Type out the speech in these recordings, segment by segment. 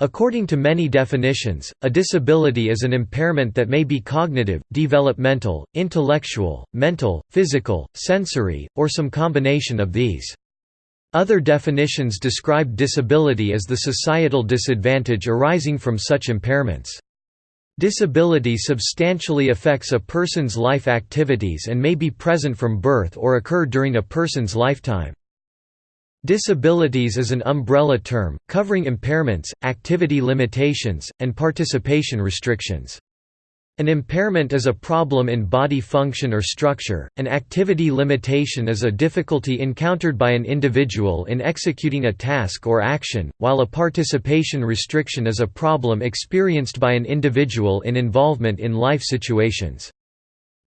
According to many definitions, a disability is an impairment that may be cognitive, developmental, intellectual, mental, physical, sensory, or some combination of these. Other definitions describe disability as the societal disadvantage arising from such impairments. Disability substantially affects a person's life activities and may be present from birth or occur during a person's lifetime. Disabilities is an umbrella term, covering impairments, activity limitations, and participation restrictions. An impairment is a problem in body function or structure, an activity limitation is a difficulty encountered by an individual in executing a task or action, while a participation restriction is a problem experienced by an individual in involvement in life situations.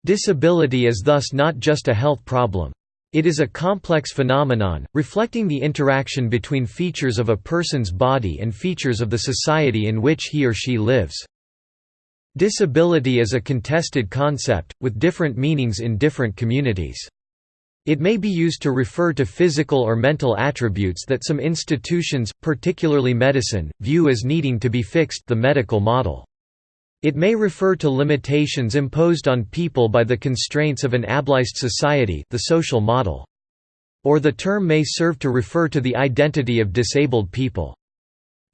Disability is thus not just a health problem. It is a complex phenomenon, reflecting the interaction between features of a person's body and features of the society in which he or she lives. Disability is a contested concept, with different meanings in different communities. It may be used to refer to physical or mental attributes that some institutions, particularly medicine, view as needing to be fixed the medical model. It may refer to limitations imposed on people by the constraints of an ableist society the social model. Or the term may serve to refer to the identity of disabled people.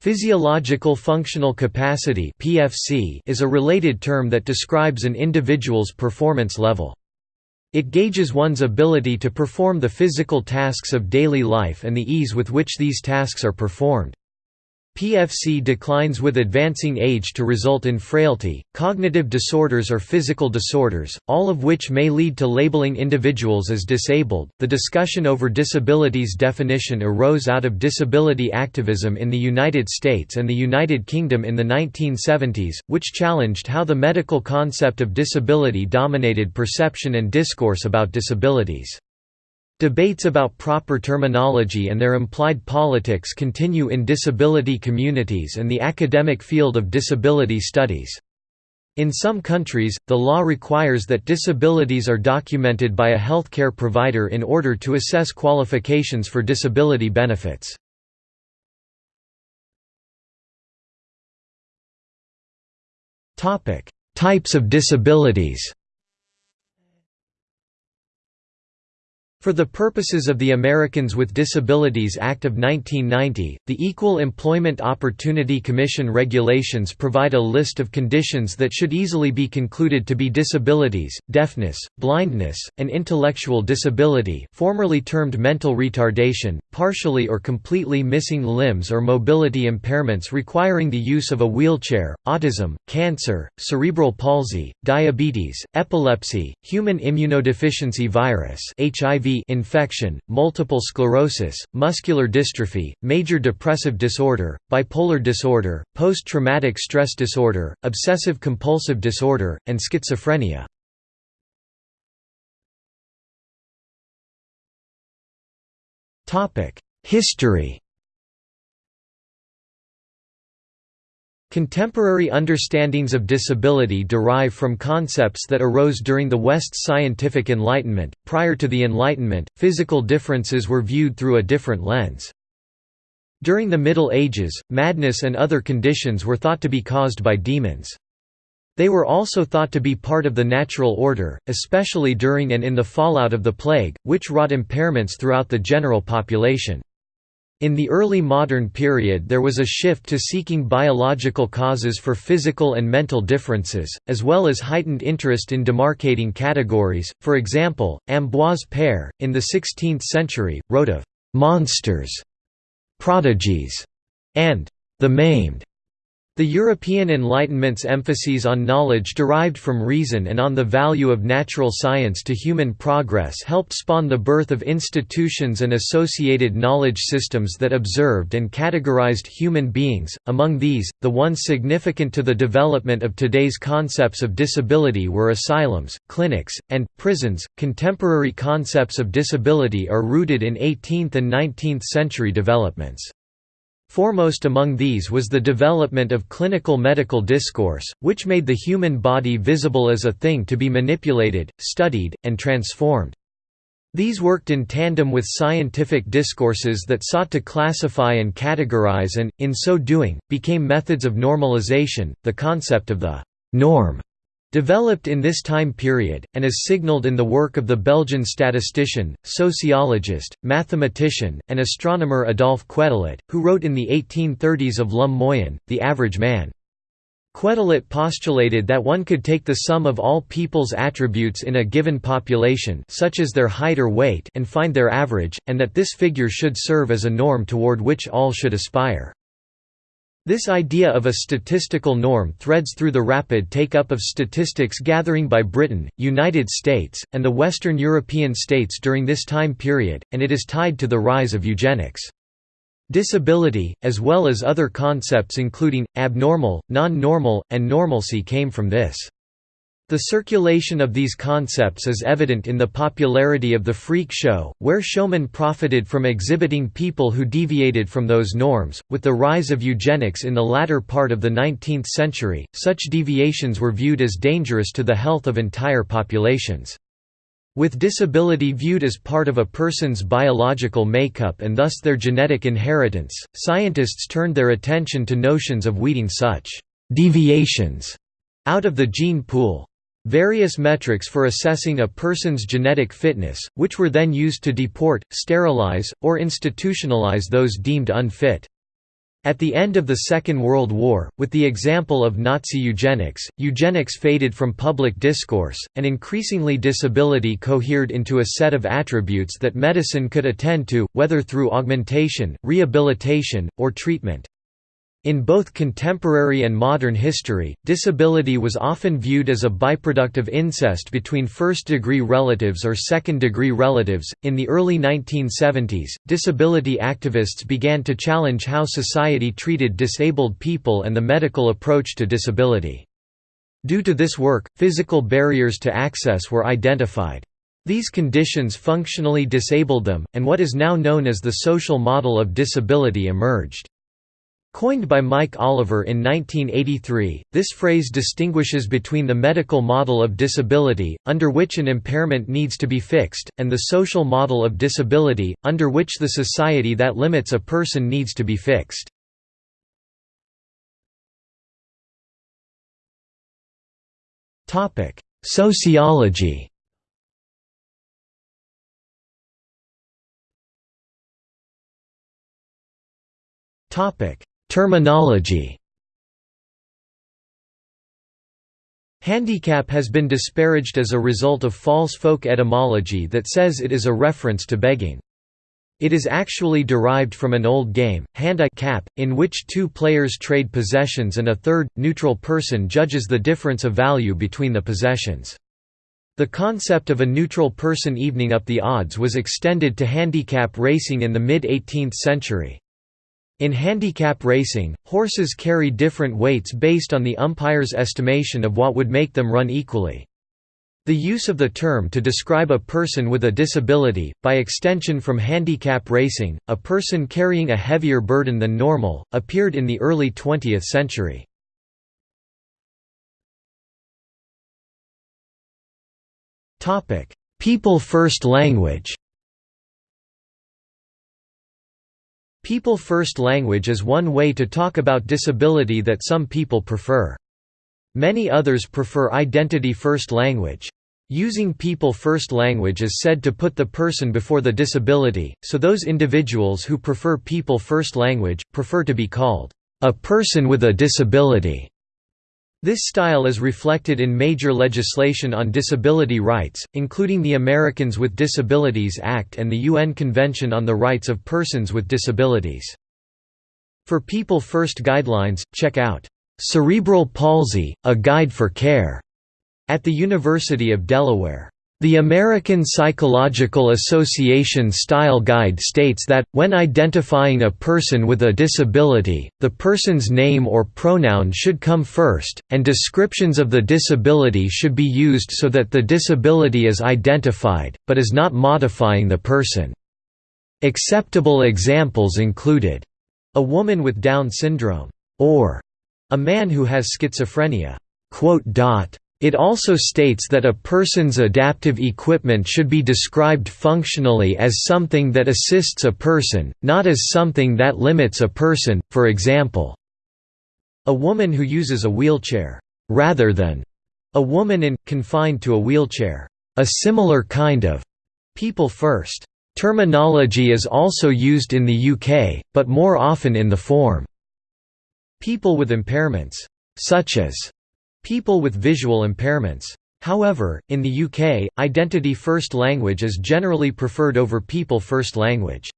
Physiological functional capacity (PFC) is a related term that describes an individual's performance level. It gauges one's ability to perform the physical tasks of daily life and the ease with which these tasks are performed. PFC declines with advancing age to result in frailty, cognitive disorders or physical disorders, all of which may lead to labeling individuals as disabled. The discussion over disabilities definition arose out of disability activism in the United States and the United Kingdom in the 1970s, which challenged how the medical concept of disability dominated perception and discourse about disabilities. Debates about proper terminology and their implied politics continue in disability communities and the academic field of disability studies. In some countries, the law requires that disabilities are documented by a healthcare provider in order to assess qualifications for disability benefits. Types of disabilities For the purposes of the Americans with Disabilities Act of 1990, the Equal Employment Opportunity Commission regulations provide a list of conditions that should easily be concluded to be disabilities, deafness, blindness, and intellectual disability formerly termed mental retardation, partially or completely missing limbs or mobility impairments requiring the use of a wheelchair, autism, cancer, cerebral palsy, diabetes, epilepsy, human immunodeficiency virus HIV infection, multiple sclerosis, muscular dystrophy, major depressive disorder, bipolar disorder, post-traumatic stress disorder, obsessive-compulsive disorder, and schizophrenia. History Contemporary understandings of disability derive from concepts that arose during the West's scientific Enlightenment. Prior to the Enlightenment, physical differences were viewed through a different lens. During the Middle Ages, madness and other conditions were thought to be caused by demons. They were also thought to be part of the natural order, especially during and in the fallout of the plague, which wrought impairments throughout the general population. In the early modern period there was a shift to seeking biological causes for physical and mental differences, as well as heightened interest in demarcating categories, for example, Ambroise Paré, in the 16th century, wrote of «monsters», «prodigies» and «the maimed» The European Enlightenment's emphases on knowledge derived from reason and on the value of natural science to human progress helped spawn the birth of institutions and associated knowledge systems that observed and categorized human beings, among these, the ones significant to the development of today's concepts of disability were asylums, clinics, and prisons. Contemporary concepts of disability are rooted in 18th and 19th century developments. Foremost among these was the development of clinical medical discourse, which made the human body visible as a thing to be manipulated, studied, and transformed. These worked in tandem with scientific discourses that sought to classify and categorize and, in so doing, became methods of normalization. The concept of the norm developed in this time period, and is signaled in the work of the Belgian statistician, sociologist, mathematician, and astronomer Adolphe Quetelet, who wrote in the 1830s of L'homme moyen, the average man. Quetelet postulated that one could take the sum of all people's attributes in a given population such as their height or weight and find their average, and that this figure should serve as a norm toward which all should aspire. This idea of a statistical norm threads through the rapid take-up of statistics gathering by Britain, United States, and the Western European states during this time period, and it is tied to the rise of eugenics. Disability, as well as other concepts including, abnormal, non-normal, and normalcy came from this. The circulation of these concepts is evident in the popularity of the freak show, where showmen profited from exhibiting people who deviated from those norms. With the rise of eugenics in the latter part of the 19th century, such deviations were viewed as dangerous to the health of entire populations. With disability viewed as part of a person's biological makeup and thus their genetic inheritance, scientists turned their attention to notions of weeding such «deviations» out of the gene pool. Various metrics for assessing a person's genetic fitness, which were then used to deport, sterilize, or institutionalize those deemed unfit. At the end of the Second World War, with the example of Nazi eugenics, eugenics faded from public discourse, and increasingly disability cohered into a set of attributes that medicine could attend to, whether through augmentation, rehabilitation, or treatment. In both contemporary and modern history, disability was often viewed as a byproduct of incest between first degree relatives or second degree relatives. In the early 1970s, disability activists began to challenge how society treated disabled people and the medical approach to disability. Due to this work, physical barriers to access were identified. These conditions functionally disabled them, and what is now known as the social model of disability emerged. Coined by Mike Oliver in 1983, this phrase distinguishes between the medical model of disability, under which an impairment needs to be fixed, and the social model of disability, under which the society that limits a person needs to be fixed. Sociology topic Terminology Handicap has been disparaged as a result of false folk etymology that says it is a reference to begging. It is actually derived from an old game, handicap, in which two players trade possessions and a third, neutral person judges the difference of value between the possessions. The concept of a neutral person evening up the odds was extended to handicap racing in the mid-18th century. In handicap racing, horses carry different weights based on the umpire's estimation of what would make them run equally. The use of the term to describe a person with a disability, by extension from handicap racing, a person carrying a heavier burden than normal, appeared in the early 20th century. People First language People First language is one way to talk about disability that some people prefer. Many others prefer Identity First language. Using People First language is said to put the person before the disability, so those individuals who prefer People First language, prefer to be called, "...a person with a disability." This style is reflected in major legislation on disability rights, including the Americans with Disabilities Act and the UN Convention on the Rights of Persons with Disabilities. For People First guidelines, check out, "'Cerebral Palsy, A Guide for Care' at the University of Delaware. The American Psychological Association Style Guide states that, when identifying a person with a disability, the person's name or pronoun should come first, and descriptions of the disability should be used so that the disability is identified, but is not modifying the person. Acceptable examples included, a woman with Down syndrome, or a man who has schizophrenia. It also states that a person's adaptive equipment should be described functionally as something that assists a person, not as something that limits a person, for example, a woman who uses a wheelchair, rather than a woman in, confined to a wheelchair. A similar kind of people first terminology is also used in the UK, but more often in the form people with impairments, such as people with visual impairments. However, in the UK, identity-first language is generally preferred over people-first language.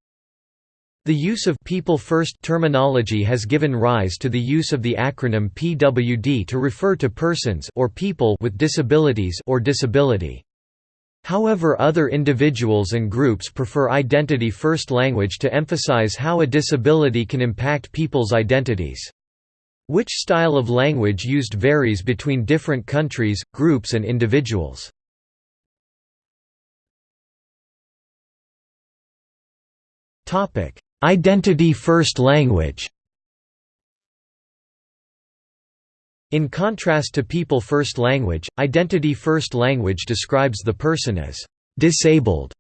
The use of people first terminology has given rise to the use of the acronym PWD to refer to persons or people with disabilities or disability. However other individuals and groups prefer identity first language to emphasize how a disability can impact people's identities. Which style of language used varies between different countries, groups and individuals. Identity-first language In contrast to people-first language, identity-first language describes the person as «disabled»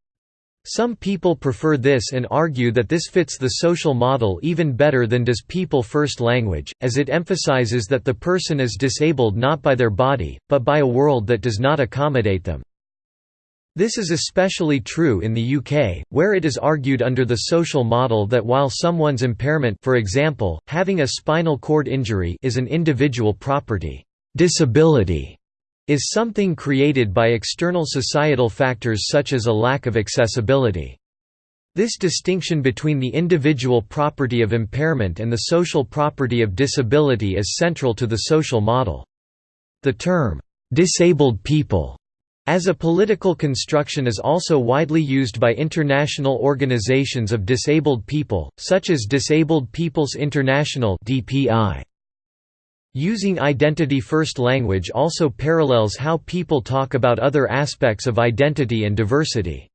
Some people prefer this and argue that this fits the social model even better than does people-first language, as it emphasizes that the person is disabled not by their body, but by a world that does not accommodate them. This is especially true in the UK, where it is argued under the social model that while someone's impairment for example, having a spinal cord injury is an individual property, disability is something created by external societal factors such as a lack of accessibility. This distinction between the individual property of impairment and the social property of disability is central to the social model. The term, "'disabled people' as a political construction is also widely used by international organizations of disabled people, such as Disabled Peoples International DPI. Using identity-first language also parallels how people talk about other aspects of identity and diversity.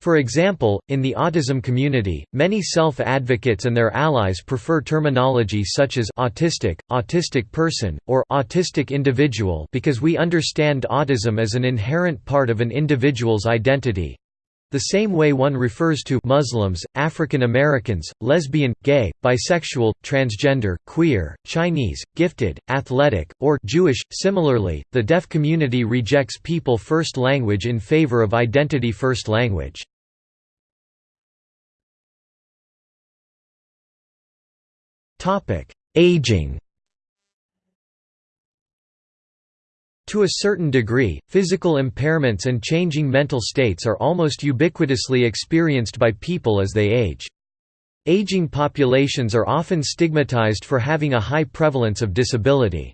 For example, in the autism community, many self-advocates and their allies prefer terminology such as autistic, autistic person, or autistic individual because we understand autism as an inherent part of an individual's identity, the same way one refers to Muslims, African Americans, lesbian, gay, bisexual, transgender, queer, Chinese, gifted, athletic, or Jewish. Similarly, the deaf community rejects people first language in favor of identity first language. Topic: Aging To a certain degree, physical impairments and changing mental states are almost ubiquitously experienced by people as they age. Aging populations are often stigmatized for having a high prevalence of disability.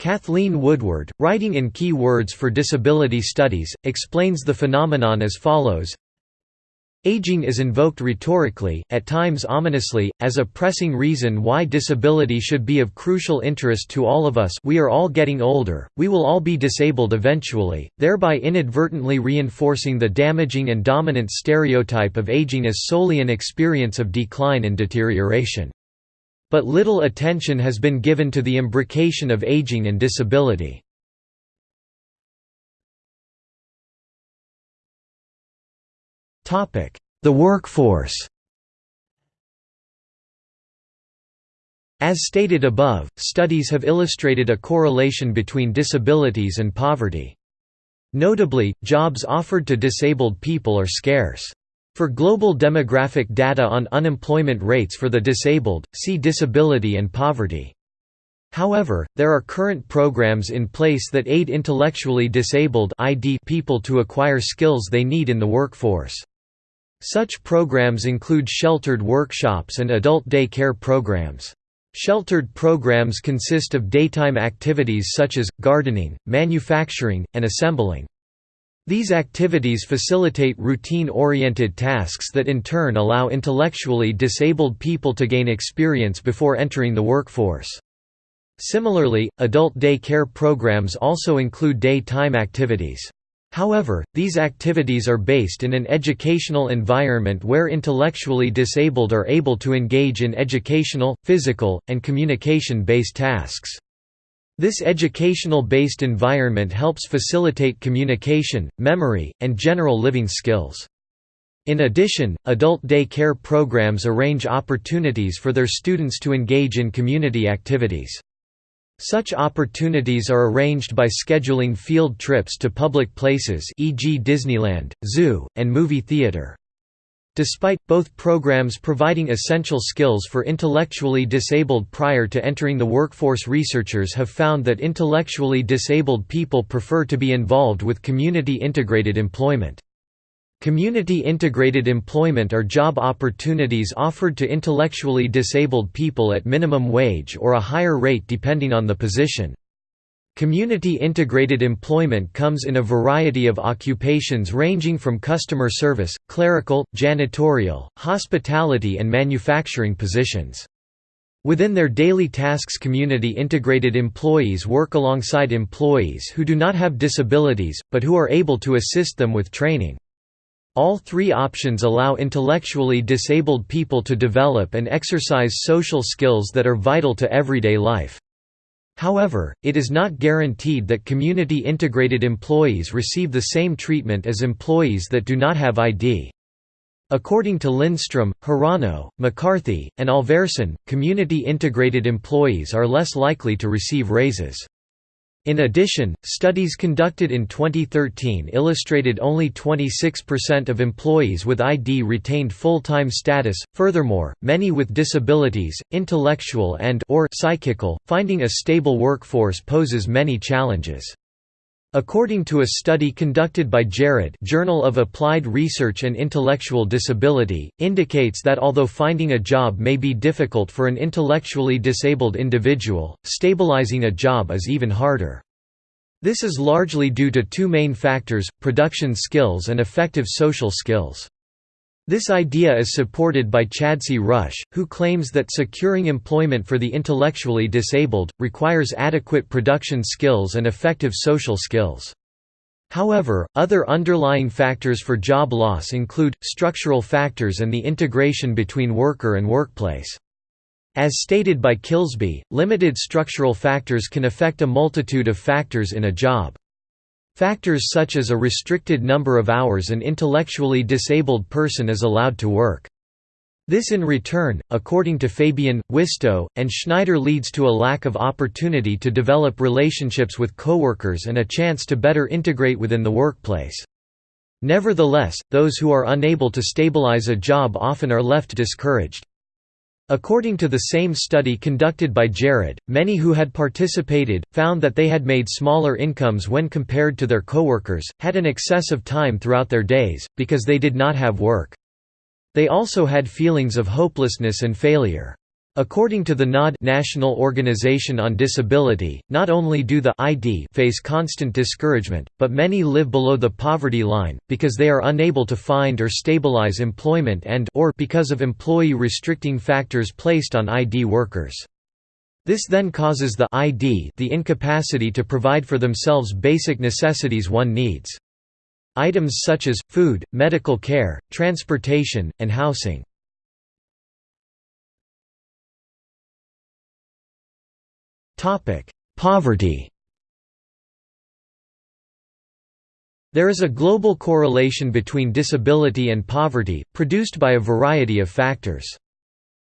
Kathleen Woodward, writing in Key Words for Disability Studies, explains the phenomenon as follows Aging is invoked rhetorically, at times ominously, as a pressing reason why disability should be of crucial interest to all of us we are all getting older, we will all be disabled eventually, thereby inadvertently reinforcing the damaging and dominant stereotype of aging as solely an experience of decline and deterioration. But little attention has been given to the imbrication of aging and disability. The workforce As stated above, studies have illustrated a correlation between disabilities and poverty. Notably, jobs offered to disabled people are scarce. For global demographic data on unemployment rates for the disabled, see disability and poverty. However, there are current programs in place that aid intellectually disabled people to acquire skills they need in the workforce. Such programs include sheltered workshops and adult day care programs. Sheltered programs consist of daytime activities such as, gardening, manufacturing, and assembling. These activities facilitate routine-oriented tasks that in turn allow intellectually disabled people to gain experience before entering the workforce. Similarly, adult day care programs also include day-time activities. However, these activities are based in an educational environment where intellectually disabled are able to engage in educational, physical, and communication-based tasks. This educational-based environment helps facilitate communication, memory, and general living skills. In addition, adult day care programs arrange opportunities for their students to engage in community activities. Such opportunities are arranged by scheduling field trips to public places e.g. Disneyland, zoo, and movie theater. Despite, both programs providing essential skills for intellectually disabled prior to entering the workforce researchers have found that intellectually disabled people prefer to be involved with community-integrated employment. Community-integrated employment are job opportunities offered to intellectually disabled people at minimum wage or a higher rate depending on the position. Community-integrated employment comes in a variety of occupations ranging from customer service, clerical, janitorial, hospitality and manufacturing positions. Within their daily tasks community-integrated employees work alongside employees who do not have disabilities, but who are able to assist them with training. All three options allow intellectually disabled people to develop and exercise social skills that are vital to everyday life. However, it is not guaranteed that community-integrated employees receive the same treatment as employees that do not have ID. According to Lindstrom, Hirano, McCarthy, and Alverson, community-integrated employees are less likely to receive raises. In addition, studies conducted in 2013 illustrated only 26% of employees with ID retained full-time status. Furthermore, many with disabilities, intellectual and or psychical, finding a stable workforce poses many challenges. According to a study conducted by JARID Journal of Applied Research and Intellectual Disability, indicates that although finding a job may be difficult for an intellectually disabled individual, stabilizing a job is even harder. This is largely due to two main factors, production skills and effective social skills. This idea is supported by Chadsey-Rusch, who claims that securing employment for the intellectually disabled, requires adequate production skills and effective social skills. However, other underlying factors for job loss include, structural factors and the integration between worker and workplace. As stated by Kilsby, limited structural factors can affect a multitude of factors in a job. Factors such as a restricted number of hours an intellectually disabled person is allowed to work. This in return, according to Fabian, Wistow, and Schneider leads to a lack of opportunity to develop relationships with coworkers and a chance to better integrate within the workplace. Nevertheless, those who are unable to stabilize a job often are left discouraged. According to the same study conducted by JARID, many who had participated, found that they had made smaller incomes when compared to their coworkers, had an excess of time throughout their days, because they did not have work. They also had feelings of hopelessness and failure. According to the NOD National Organization on Disability, not only do the ID face constant discouragement, but many live below the poverty line, because they are unable to find or stabilize employment and or because of employee restricting factors placed on ID workers. This then causes the ID the incapacity to provide for themselves basic necessities one needs. Items such as, food, medical care, transportation, and housing. Poverty There is a global correlation between disability and poverty, produced by a variety of factors.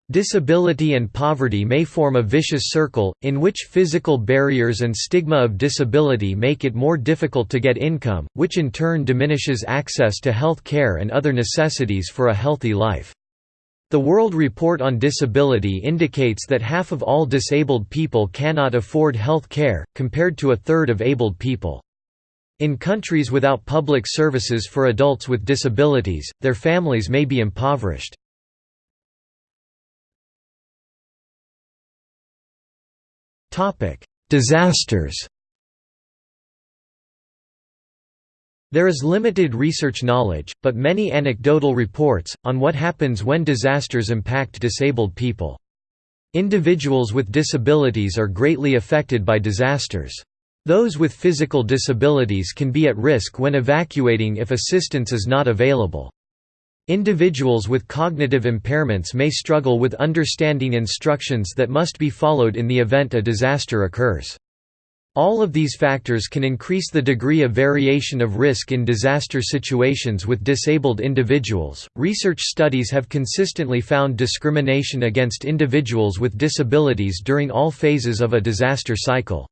Disability and poverty may form a vicious circle, in which physical barriers and stigma of disability make it more difficult to get income, which in turn diminishes access to health care and other necessities for a healthy life. The World Report on Disability indicates that half of all disabled people cannot afford health care, compared to a third of abled people. In countries without public services for adults with disabilities, their families may be impoverished. Disasters There is limited research knowledge, but many anecdotal reports, on what happens when disasters impact disabled people. Individuals with disabilities are greatly affected by disasters. Those with physical disabilities can be at risk when evacuating if assistance is not available. Individuals with cognitive impairments may struggle with understanding instructions that must be followed in the event a disaster occurs. All of these factors can increase the degree of variation of risk in disaster situations with disabled individuals. Research studies have consistently found discrimination against individuals with disabilities during all phases of a disaster cycle.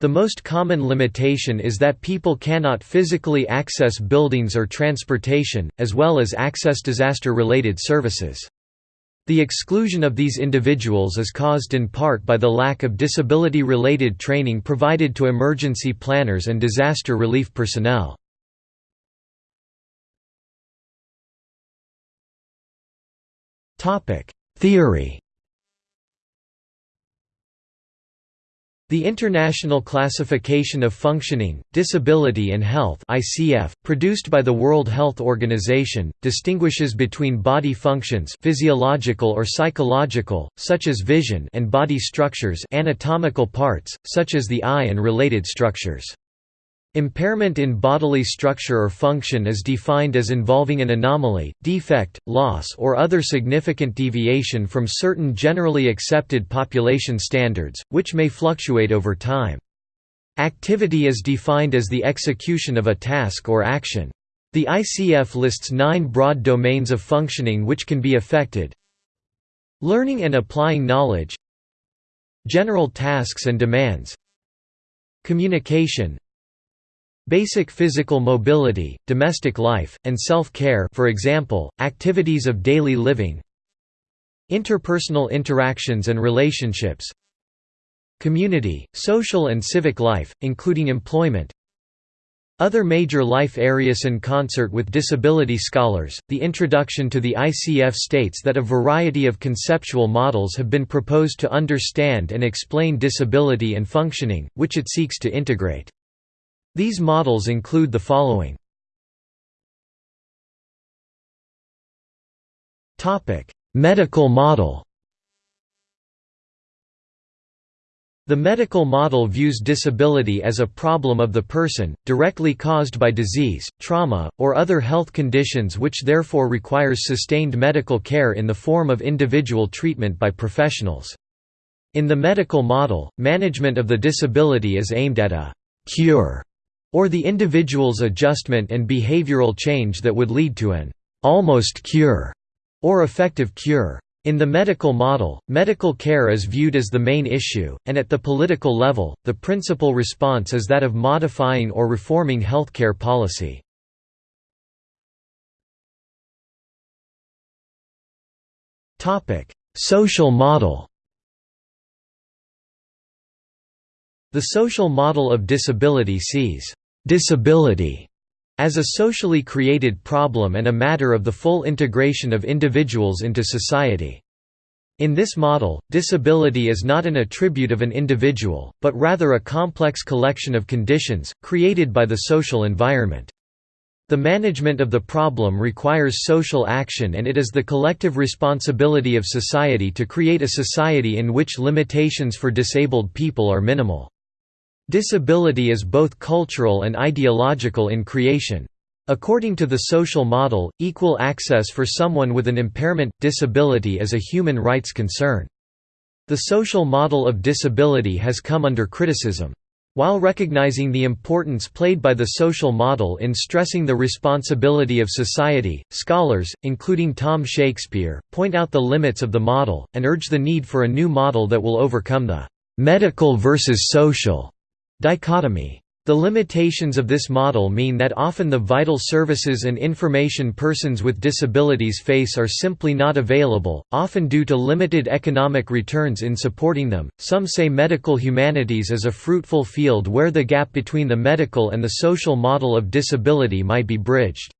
The most common limitation is that people cannot physically access buildings or transportation, as well as access disaster-related services. The exclusion of these individuals is caused in part by the lack of disability-related training provided to emergency planners and disaster relief personnel. Theory The International Classification of Functioning, Disability and Health (ICF), produced by the World Health Organization, distinguishes between body functions, physiological or psychological, such as vision, and body structures, anatomical parts, such as the eye and related structures. Impairment in bodily structure or function is defined as involving an anomaly, defect, loss or other significant deviation from certain generally accepted population standards, which may fluctuate over time. Activity is defined as the execution of a task or action. The ICF lists nine broad domains of functioning which can be affected Learning and applying knowledge General tasks and demands Communication Basic physical mobility, domestic life, and self-care for example, activities of daily living. Interpersonal interactions and relationships. Community, social and civic life, including employment. Other major life areas in concert with disability scholars, the introduction to the ICF states that a variety of conceptual models have been proposed to understand and explain disability and functioning, which it seeks to integrate. These models include the following. Medical model The medical model views disability as a problem of the person, directly caused by disease, trauma, or other health conditions which therefore requires sustained medical care in the form of individual treatment by professionals. In the medical model, management of the disability is aimed at a «cure» or the individual's adjustment and behavioral change that would lead to an almost cure or effective cure. In the medical model, medical care is viewed as the main issue, and at the political level, the principal response is that of modifying or reforming healthcare policy. Social model The social model of disability sees disability as a socially created problem and a matter of the full integration of individuals into society. In this model, disability is not an attribute of an individual, but rather a complex collection of conditions, created by the social environment. The management of the problem requires social action and it is the collective responsibility of society to create a society in which limitations for disabled people are minimal. Disability is both cultural and ideological in creation. According to the social model, equal access for someone with an impairment, disability is a human rights concern. The social model of disability has come under criticism. While recognizing the importance played by the social model in stressing the responsibility of society, scholars, including Tom Shakespeare, point out the limits of the model, and urge the need for a new model that will overcome the «medical versus social» Dichotomy. The limitations of this model mean that often the vital services and information persons with disabilities face are simply not available, often due to limited economic returns in supporting them. Some say medical humanities is a fruitful field where the gap between the medical and the social model of disability might be bridged.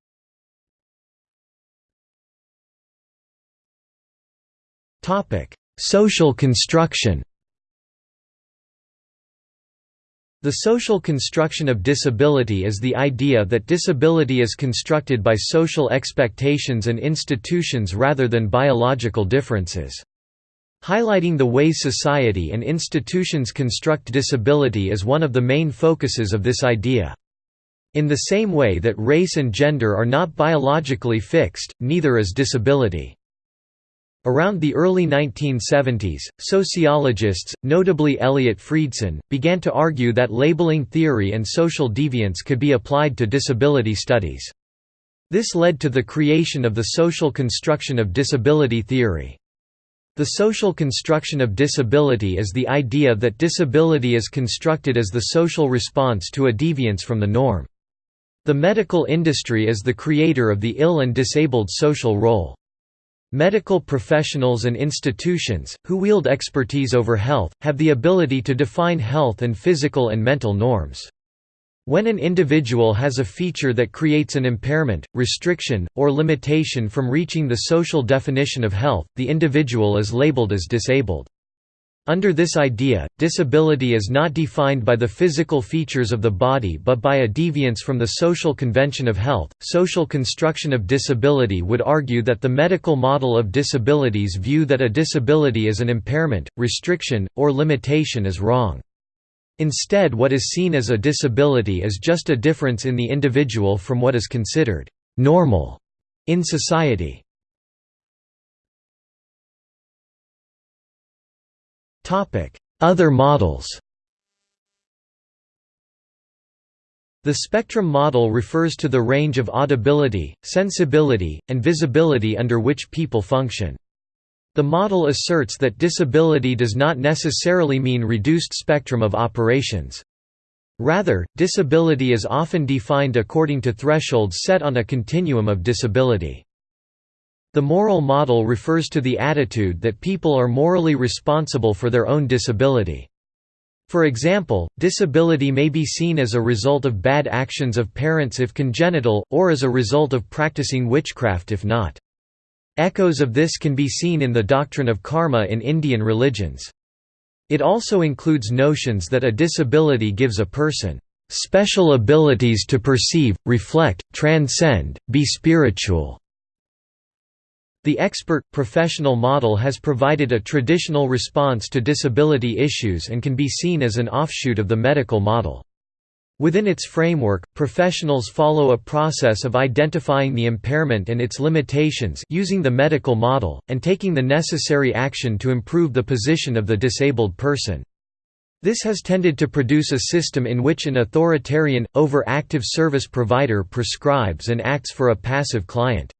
Topic: Social construction. The social construction of disability is the idea that disability is constructed by social expectations and institutions rather than biological differences. Highlighting the way society and institutions construct disability is one of the main focuses of this idea. In the same way that race and gender are not biologically fixed, neither is disability. Around the early 1970s, sociologists, notably Eliot Freidson, began to argue that labeling theory and social deviance could be applied to disability studies. This led to the creation of the social construction of disability theory. The social construction of disability is the idea that disability is constructed as the social response to a deviance from the norm. The medical industry is the creator of the ill and disabled social role. Medical professionals and institutions, who wield expertise over health, have the ability to define health and physical and mental norms. When an individual has a feature that creates an impairment, restriction, or limitation from reaching the social definition of health, the individual is labeled as disabled. Under this idea, disability is not defined by the physical features of the body but by a deviance from the social convention of health. Social construction of disability would argue that the medical model of disabilities view that a disability is an impairment, restriction, or limitation is wrong. Instead, what is seen as a disability is just a difference in the individual from what is considered normal in society. Other models The spectrum model refers to the range of audibility, sensibility, and visibility under which people function. The model asserts that disability does not necessarily mean reduced spectrum of operations. Rather, disability is often defined according to thresholds set on a continuum of disability. The moral model refers to the attitude that people are morally responsible for their own disability. For example, disability may be seen as a result of bad actions of parents if congenital, or as a result of practicing witchcraft if not. Echoes of this can be seen in the doctrine of karma in Indian religions. It also includes notions that a disability gives a person special abilities to perceive, reflect, transcend, be spiritual. The expert, professional model has provided a traditional response to disability issues and can be seen as an offshoot of the medical model. Within its framework, professionals follow a process of identifying the impairment and its limitations using the medical model, and taking the necessary action to improve the position of the disabled person. This has tended to produce a system in which an authoritarian, overactive service provider prescribes and acts for a passive client.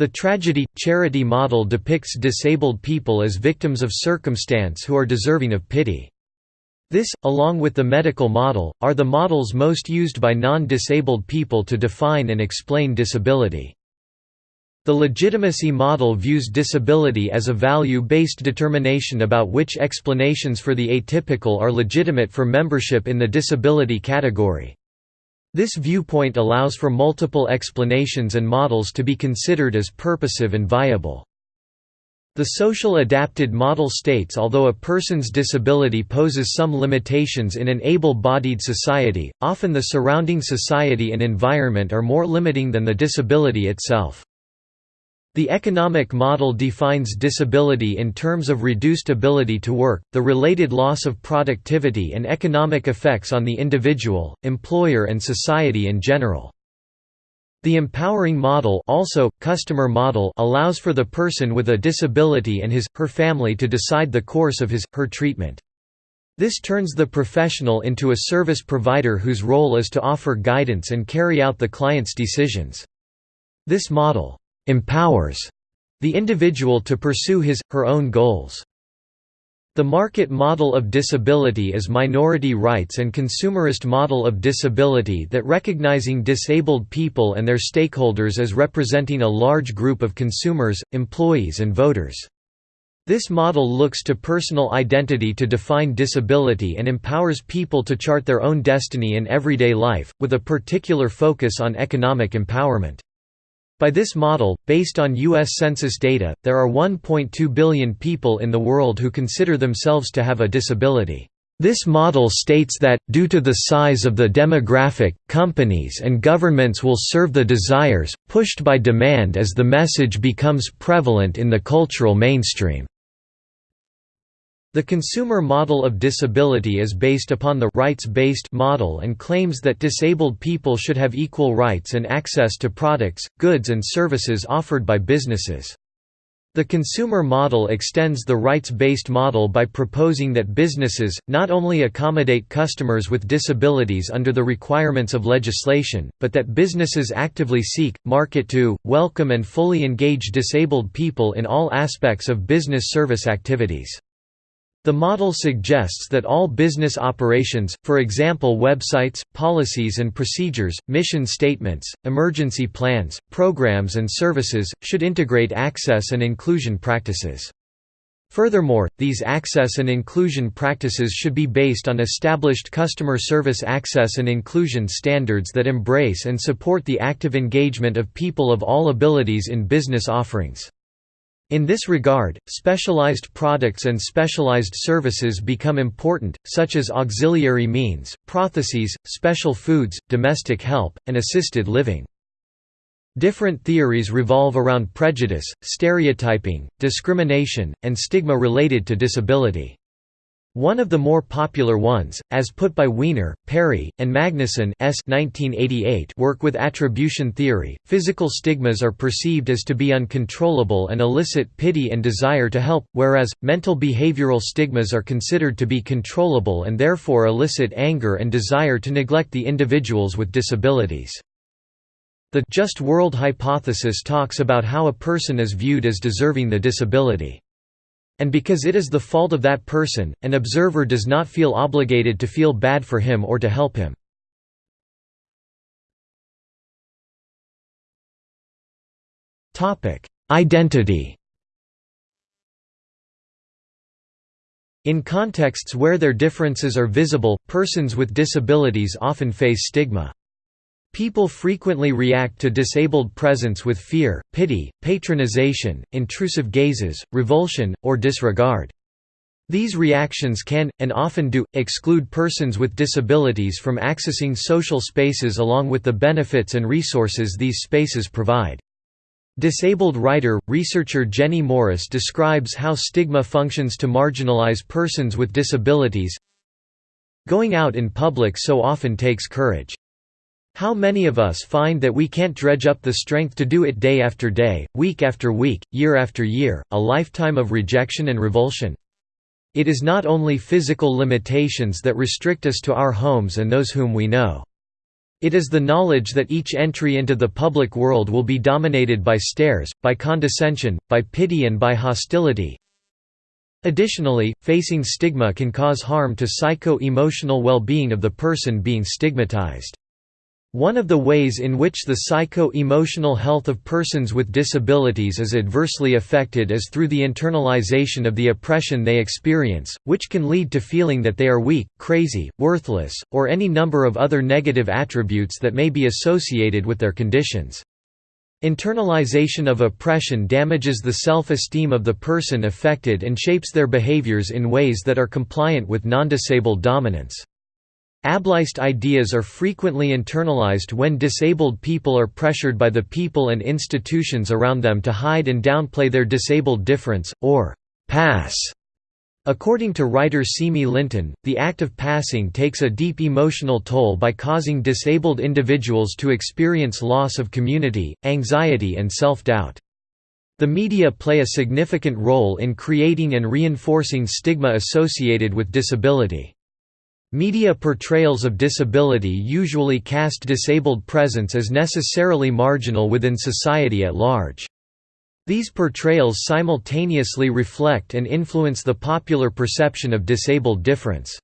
The tragedy charity model depicts disabled people as victims of circumstance who are deserving of pity. This, along with the medical model, are the models most used by non-disabled people to define and explain disability. The legitimacy model views disability as a value-based determination about which explanations for the atypical are legitimate for membership in the disability category. This viewpoint allows for multiple explanations and models to be considered as purposive and viable. The social adapted model states although a person's disability poses some limitations in an able-bodied society, often the surrounding society and environment are more limiting than the disability itself. The economic model defines disability in terms of reduced ability to work, the related loss of productivity and economic effects on the individual, employer and society in general. The empowering model also, customer model allows for the person with a disability and his, her family to decide the course of his, her treatment. This turns the professional into a service provider whose role is to offer guidance and carry out the client's decisions. This model empowers the individual to pursue his, her own goals. The market model of disability is minority rights and consumerist model of disability that recognizing disabled people and their stakeholders as representing a large group of consumers, employees and voters. This model looks to personal identity to define disability and empowers people to chart their own destiny in everyday life, with a particular focus on economic empowerment. By this model, based on U.S. Census data, there are 1.2 billion people in the world who consider themselves to have a disability. This model states that, due to the size of the demographic, companies and governments will serve the desires, pushed by demand as the message becomes prevalent in the cultural mainstream. The consumer model of disability is based upon the rights-based model and claims that disabled people should have equal rights and access to products, goods and services offered by businesses. The consumer model extends the rights-based model by proposing that businesses, not only accommodate customers with disabilities under the requirements of legislation, but that businesses actively seek, market to, welcome and fully engage disabled people in all aspects of business service activities. The model suggests that all business operations, for example websites, policies and procedures, mission statements, emergency plans, programs and services, should integrate access and inclusion practices. Furthermore, these access and inclusion practices should be based on established customer service access and inclusion standards that embrace and support the active engagement of people of all abilities in business offerings. In this regard, specialized products and specialized services become important, such as auxiliary means, prostheses, special foods, domestic help, and assisted living. Different theories revolve around prejudice, stereotyping, discrimination, and stigma related to disability. One of the more popular ones, as put by Weiner, Perry, and Magnuson S. 1988 work with attribution theory, physical stigmas are perceived as to be uncontrollable and elicit pity and desire to help, whereas, mental behavioral stigmas are considered to be controllable and therefore elicit anger and desire to neglect the individuals with disabilities. The just world hypothesis talks about how a person is viewed as deserving the disability. And because it is the fault of that person, an observer does not feel obligated to feel bad for him or to help him. Identity In contexts where their differences are visible, persons with disabilities often face stigma. People frequently react to disabled presence with fear, pity, patronization, intrusive gazes, revulsion, or disregard. These reactions can, and often do, exclude persons with disabilities from accessing social spaces along with the benefits and resources these spaces provide. Disabled writer, researcher Jenny Morris describes how stigma functions to marginalize persons with disabilities Going out in public so often takes courage. How many of us find that we can't dredge up the strength to do it day after day, week after week, year after year, a lifetime of rejection and revulsion? It is not only physical limitations that restrict us to our homes and those whom we know. It is the knowledge that each entry into the public world will be dominated by stares, by condescension, by pity and by hostility. Additionally, facing stigma can cause harm to psycho-emotional well-being of the person being stigmatized. One of the ways in which the psycho-emotional health of persons with disabilities is adversely affected is through the internalization of the oppression they experience, which can lead to feeling that they are weak, crazy, worthless, or any number of other negative attributes that may be associated with their conditions. Internalization of oppression damages the self-esteem of the person affected and shapes their behaviors in ways that are compliant with non-disabled dominance. Ableist ideas are frequently internalized when disabled people are pressured by the people and institutions around them to hide and downplay their disabled difference, or «pass». According to writer Simi Linton, the act of passing takes a deep emotional toll by causing disabled individuals to experience loss of community, anxiety and self-doubt. The media play a significant role in creating and reinforcing stigma associated with disability. Media portrayals of disability usually cast disabled presence as necessarily marginal within society at large. These portrayals simultaneously reflect and influence the popular perception of disabled difference.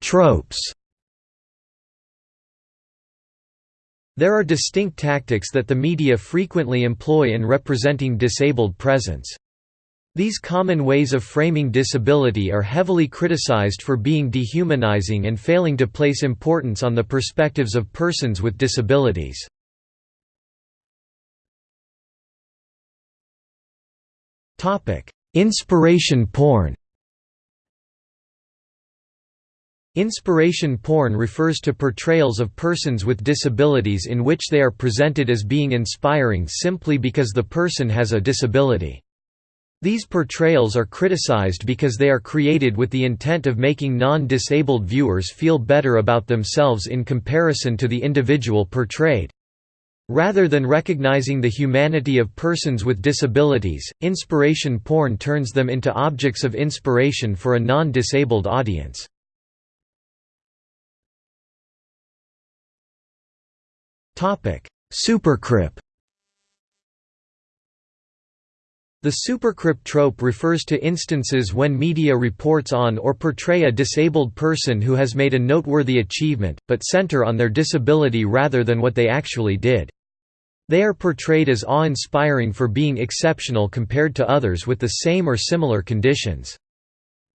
Tropes There are distinct tactics that the media frequently employ in representing disabled presence. These common ways of framing disability are heavily criticized for being dehumanizing and failing to place importance on the perspectives of persons with disabilities. Inspiration porn Inspiration porn refers to portrayals of persons with disabilities in which they are presented as being inspiring simply because the person has a disability. These portrayals are criticized because they are created with the intent of making non-disabled viewers feel better about themselves in comparison to the individual portrayed. Rather than recognizing the humanity of persons with disabilities, inspiration porn turns them into objects of inspiration for a non-disabled audience. Supercrip The supercrip trope refers to instances when media reports on or portray a disabled person who has made a noteworthy achievement, but center on their disability rather than what they actually did. They are portrayed as awe-inspiring for being exceptional compared to others with the same or similar conditions.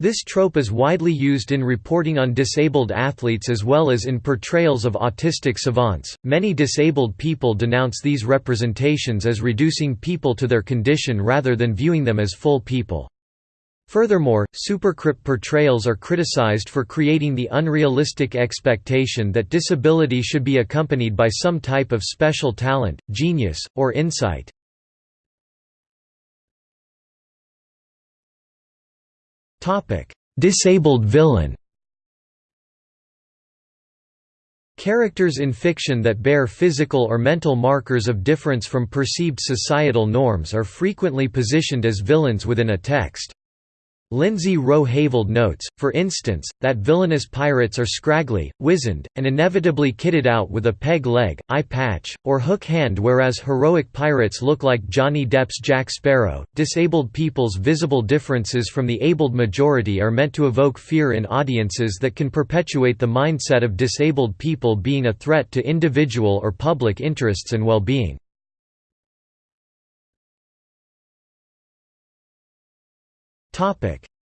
This trope is widely used in reporting on disabled athletes as well as in portrayals of autistic savants. Many disabled people denounce these representations as reducing people to their condition rather than viewing them as full people. Furthermore, supercrip portrayals are criticized for creating the unrealistic expectation that disability should be accompanied by some type of special talent, genius, or insight. Topic: Disabled villain. Characters in fiction that bear physical or mental markers of difference from perceived societal norms are frequently positioned as villains within a text. Lindsey Row-Heyveld notes, for instance, that villainous pirates are scraggly, wizened, and inevitably kitted out with a peg leg, eye patch, or hook hand, whereas heroic pirates look like Johnny Depp's Jack Sparrow. Disabled people's visible differences from the abled majority are meant to evoke fear in audiences that can perpetuate the mindset of disabled people being a threat to individual or public interests and well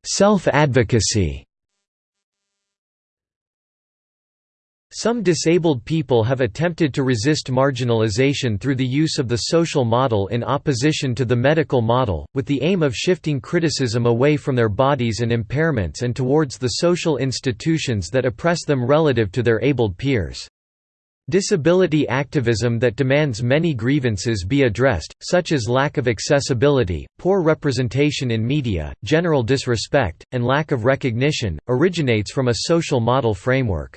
Self-advocacy Some disabled people have attempted to resist marginalization through the use of the social model in opposition to the medical model, with the aim of shifting criticism away from their bodies and impairments and towards the social institutions that oppress them relative to their abled peers. Disability activism that demands many grievances be addressed, such as lack of accessibility, poor representation in media, general disrespect, and lack of recognition, originates from a social model framework.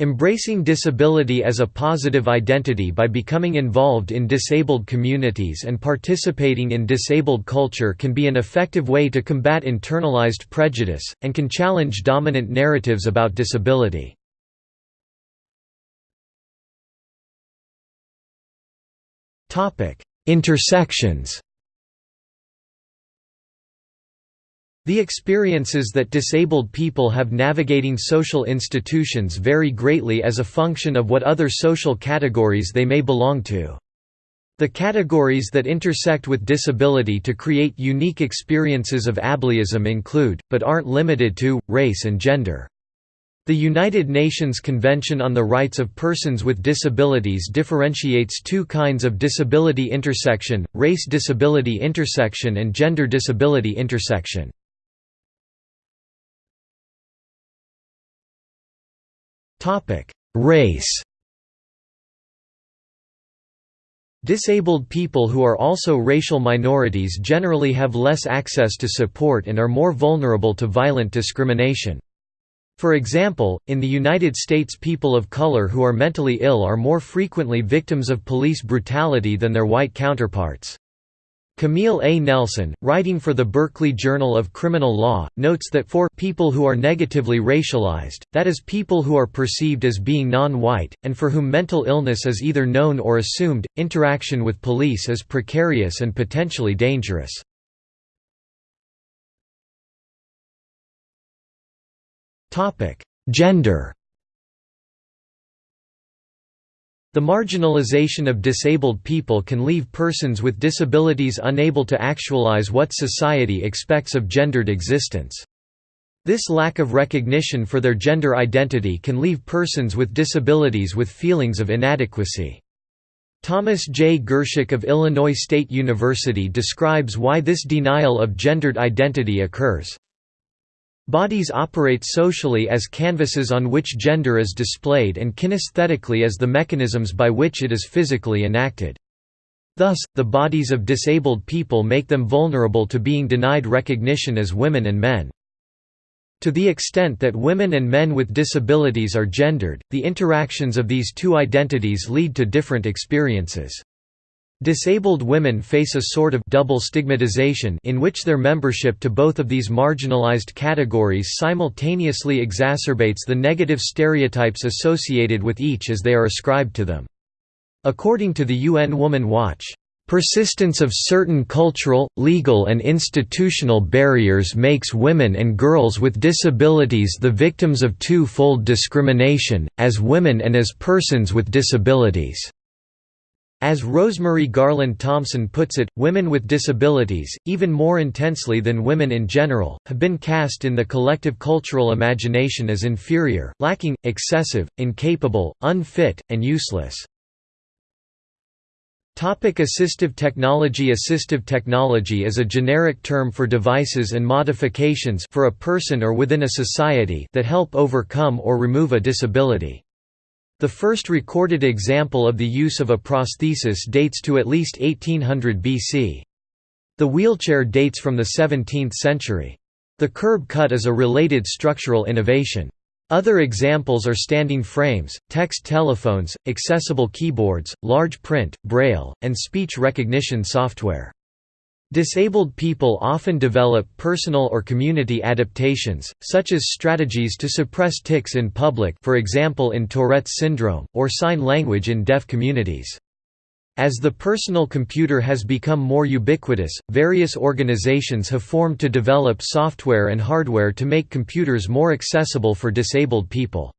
Embracing disability as a positive identity by becoming involved in disabled communities and participating in disabled culture can be an effective way to combat internalized prejudice, and can challenge dominant narratives about disability. Intersections The experiences that disabled people have navigating social institutions vary greatly as a function of what other social categories they may belong to. The categories that intersect with disability to create unique experiences of ableism include, but aren't limited to, race and gender. The United Nations Convention on the Rights of Persons with Disabilities differentiates two kinds of disability intersection, race disability intersection and gender disability intersection. Race Disabled people who are also racial minorities generally have less access to support and are more vulnerable to violent discrimination. For example, in the United States people of color who are mentally ill are more frequently victims of police brutality than their white counterparts. Camille A. Nelson, writing for the Berkeley Journal of Criminal Law, notes that for people who are negatively racialized, that is people who are perceived as being non-white, and for whom mental illness is either known or assumed, interaction with police is precarious and potentially dangerous. Topic: Gender. The marginalization of disabled people can leave persons with disabilities unable to actualize what society expects of gendered existence. This lack of recognition for their gender identity can leave persons with disabilities with feelings of inadequacy. Thomas J. Gerschick of Illinois State University describes why this denial of gendered identity occurs. Bodies operate socially as canvases on which gender is displayed and kinesthetically as the mechanisms by which it is physically enacted. Thus, the bodies of disabled people make them vulnerable to being denied recognition as women and men. To the extent that women and men with disabilities are gendered, the interactions of these two identities lead to different experiences. Disabled women face a sort of double stigmatization in which their membership to both of these marginalized categories simultaneously exacerbates the negative stereotypes associated with each as they are ascribed to them. According to the UN Woman Watch, Persistence of certain cultural, legal and institutional barriers makes women and girls with disabilities the victims of two-fold discrimination, as women and as persons with disabilities. As Rosemarie Garland-Thomson puts it, women with disabilities, even more intensely than women in general, have been cast in the collective cultural imagination as inferior, lacking, excessive, incapable, unfit, and useless. Topic assistive technology Assistive technology is a generic term for devices and modifications for a person or within a society that help overcome or remove a disability. The first recorded example of the use of a prosthesis dates to at least 1800 BC. The wheelchair dates from the 17th century. The curb cut is a related structural innovation. Other examples are standing frames, text telephones, accessible keyboards, large print, braille, and speech recognition software. Disabled people often develop personal or community adaptations, such as strategies to suppress tics in public for example in Tourette's syndrome, or sign language in deaf communities. As the personal computer has become more ubiquitous, various organizations have formed to develop software and hardware to make computers more accessible for disabled people.